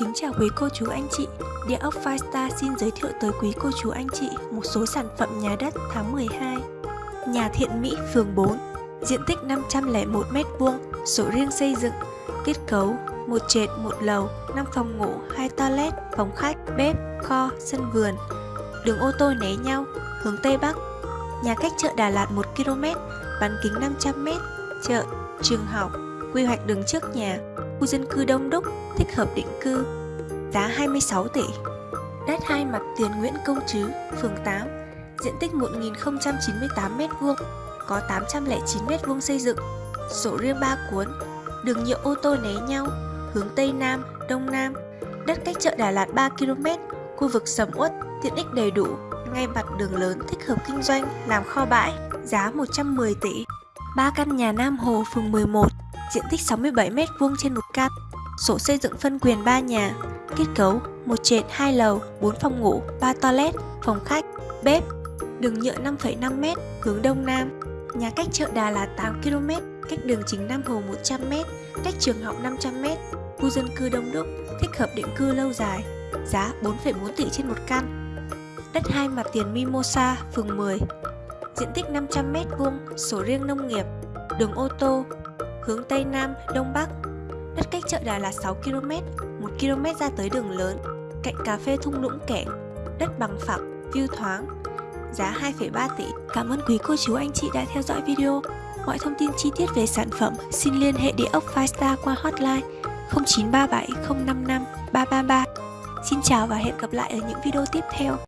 Kính chào quý cô chú anh chị. Địa ốc Firestar xin giới thiệu tới quý cô chú anh chị một số sản phẩm nhà đất tháng 12 Nhà Thiện Mỹ, phường 4 Diện tích 501m2, sổ riêng xây dựng Kết cấu một trệt, một lầu, 5 phòng ngủ, 2 toilet, phòng khách, bếp, kho, sân vườn. Đường ô tô né nhau, hướng Tây Bắc. Nhà cách chợ Đà Lạt 1 km, bán kính 500m, chợ, trường học, quy hoạch đường trước nhà, khu dân cư đông đúc, thích hợp định cư, giá 26 tỷ. Đất hai mặt tiền Nguyễn Công Trứ, phường 8, diện tích 1098m2, có 809m2 xây dựng, sổ riêng 3 cuốn, đường nhựa ô tô né nhau, hướng Tây Nam, Đông Nam, đất cách chợ Đà Lạt 3 km, khu vực sầm uất, tiện ích đầy đủ, ngay mặt đường lớn thích hợp kinh doanh, làm kho bãi, giá 110 tỷ. 3 căn nhà Nam Hồ, phường 11, diện tích 67m2 trên một căn, sổ xây dựng phân quyền 3 nhà, kết cấu một trệt 2 lầu, 4 phòng ngủ, 3 toilet, phòng khách, bếp, đường nhựa 5,5m hướng đông nam, nhà cách chợ Đà là 8 km, cách đường chính Nam Hồ 100m, cách trường học 500m, khu dân cư đông đúc, thích hợp định cư lâu dài, giá 4,4 tỷ trên một căn. Đất hai mặt tiền Mimosa, phường 10, diện tích 500m2, sổ riêng nông nghiệp, đường ô tô, hướng Tây Nam, Đông Bắc. Đất cách chợ Đà Lạt 6 km, 1 km ra tới đường lớn, cạnh cà phê thung lũng kẻng, đất bằng phẳng, view thoáng, giá 2,3 tỷ. Cảm ơn quý cô chú anh chị đã theo dõi video. Mọi thông tin chi tiết về sản phẩm xin liên hệ địa ốc Firestar qua hotline 0937 055 333. Xin chào và hẹn gặp lại ở những video tiếp theo.